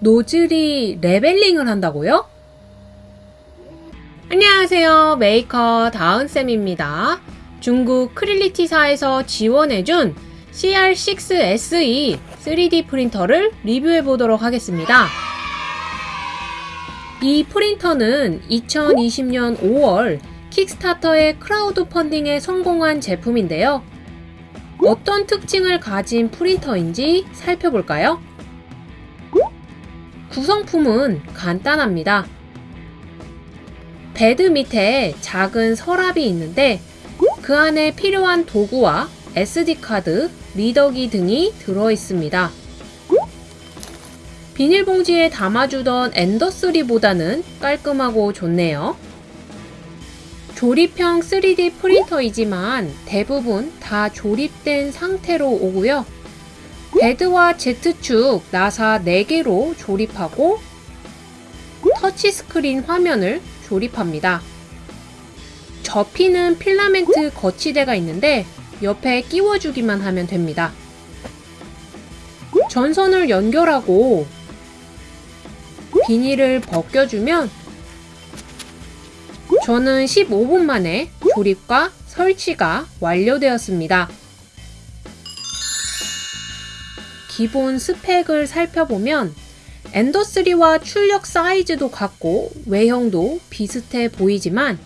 노즐이 leveling을 한다고요? 안녕하세요. 메이커 다은쌤입니다. 중국 Creality사에서 지원해준 CR6SE 3D 프린터를 리뷰해 보도록 하겠습니다. 이 프린터는 2020년 5월 킥스타터의 크라우드 펀딩에 성공한 제품인데요. 어떤 특징을 가진 프린터인지 살펴볼까요? 구성품은 간단합니다. 베드 밑에 작은 서랍이 있는데 그 안에 필요한 도구와 SD카드, 리더기 등이 들어 있습니다. 비닐봉지에 담아주던 엔더3보다는 깔끔하고 좋네요. 조립형 3D 프린터이지만 대부분 다 조립된 상태로 오고요. 베드와 Z축 나사 4개로 조립하고 터치스크린 화면을 조립합니다. 접히는 필라멘트 거치대가 있는데 옆에 끼워주기만 하면 됩니다. 전선을 연결하고 비닐을 벗겨주면 저는 15분 만에 조립과 설치가 완료되었습니다. 기본 스펙을 살펴보면 엔더3와 출력 사이즈도 같고 외형도 비슷해 보이지만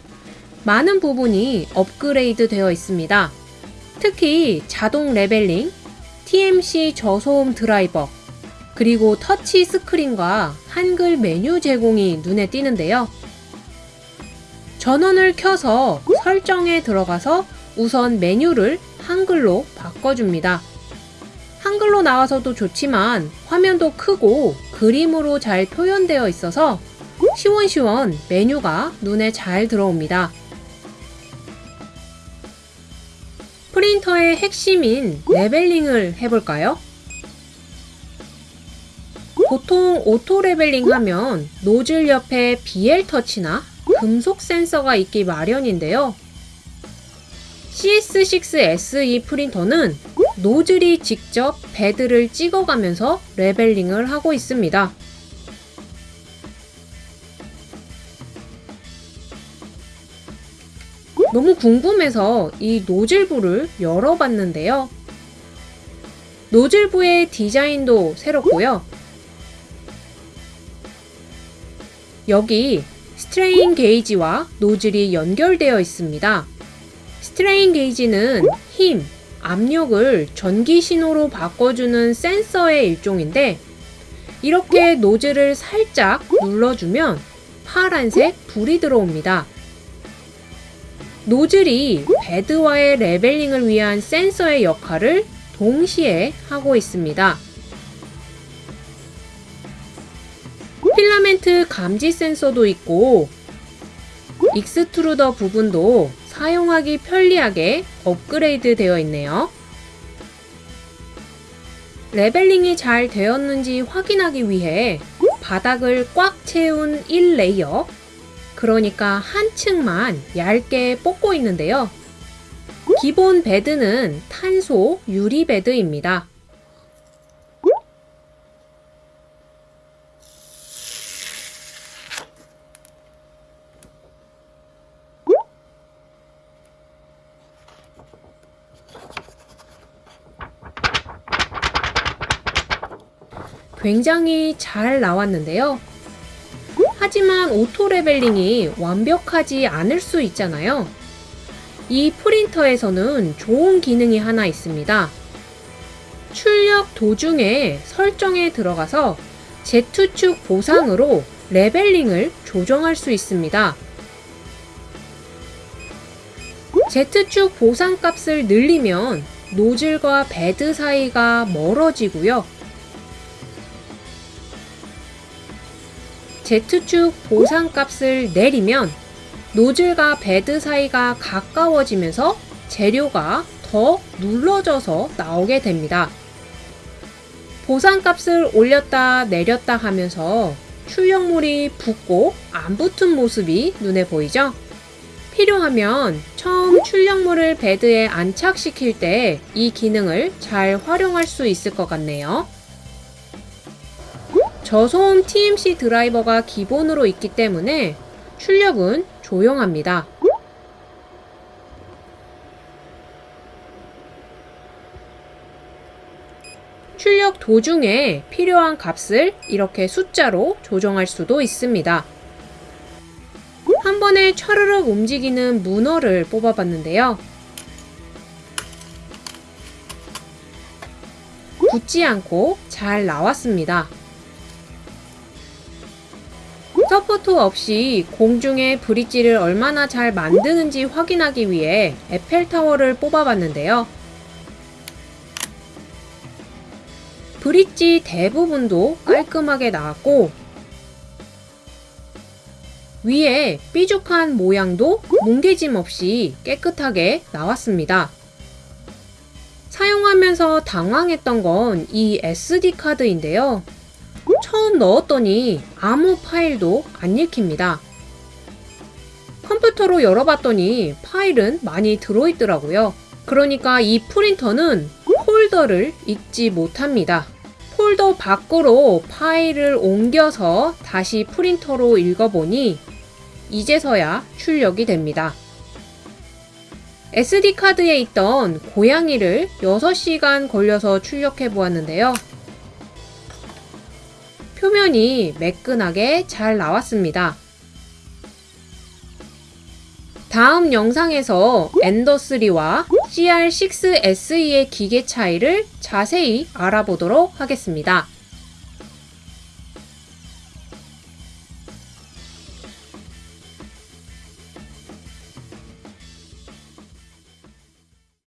많은 부분이 업그레이드 되어 있습니다. 특히 자동 leveling, TMC 저소음 드라이버, 그리고 터치 스크린과 한글 메뉴 제공이 눈에 띄는데요. 전원을 켜서 설정에 들어가서 우선 메뉴를 한글로 바꿔줍니다. 한글로 나와서도 좋지만 화면도 크고 그림으로 잘 표현되어 있어서 시원시원 메뉴가 눈에 잘 들어옵니다. 프린터의 핵심인 leveling을 해볼까요? 보통 auto leveling 하면 노즐 옆에 BL 터치나 금속 센서가 있기 마련인데요. CR6SE 프린터는 노즐이 직접 베드를 찍어가면서 leveling을 하고 있습니다. 너무 궁금해서 이 노즐부를 열어봤는데요. 노즐부의 디자인도 새롭고요. 여기 strain gauge와 노즐이 연결되어 있습니다. strain gauge는 힘, 압력을 전기 신호로 바꿔주는 센서의 일종인데 이렇게 노즐을 살짝 눌러주면 파란색 불이 들어옵니다. 노즐이 베드와의 leveling을 위한 센서의 역할을 동시에 하고 있습니다. 필라멘트 감지 센서도 있고 extruder 부분도 사용하기 편리하게 업그레이드 되어 있네요. leveling이 잘 되었는지 확인하기 위해 바닥을 꽉 채운 1 layer 그러니까 한 층만 얇게 뽑고 있는데요. 기본 베드는 탄소 유리 베드입니다. 굉장히 잘 나왔는데요. 하지만 auto leveling이 완벽하지 않을 수 있잖아요. 이 프린터에서는 좋은 기능이 하나 있습니다. 출력 도중에 설정에 들어가서 Z축 보상으로 leveling을 조정할 수 있습니다. Z축 보상값을 늘리면 노즐과 베드 사이가 멀어지고요. Z축 보상값을 내리면 노즐과 베드 사이가 가까워지면서 재료가 더 눌러져서 나오게 됩니다. 보상값을 올렸다 내렸다 하면서 출력물이 붙고 안 붙은 모습이 눈에 보이죠? 필요하면 처음 출력물을 베드에 안착시킬 때 이 기능을 잘 활용할 수 있을 것 같네요. 저소음 TMC 드라이버가 기본으로 있기 때문에 출력은 조용합니다. 출력 도중에 필요한 값을 이렇게 숫자로 조정할 수도 있습니다. 한 번에 차르륵 움직이는 문어를 뽑아봤는데요. 붙지 않고 잘 나왔습니다. 서포트 없이 공중에 브릿지를 얼마나 잘 만드는지 확인하기 위해 에펠타워를 뽑아봤는데요. 브릿지 대부분도 깔끔하게 나왔고 위에 삐죽한 모양도 뭉개짐 없이 깨끗하게 나왔습니다. 사용하면서 당황했던 건 이 SD카드인데요. 처음 넣었더니 아무 파일도 안 읽힙니다. 컴퓨터로 열어봤더니 파일은 많이 들어있더라고요. 그러니까 이 프린터는 폴더를 읽지 못합니다. 폴더 밖으로 파일을 옮겨서 다시 프린터로 읽어보니 이제서야 출력이 됩니다. SD카드에 있던 고양이를 6시간 걸려서 출력해 보았는데요. 표면이 매끈하게 잘 나왔습니다. 다음 영상에서 엔더3와 CR6SE의 기계 차이를 자세히 알아보도록 하겠습니다.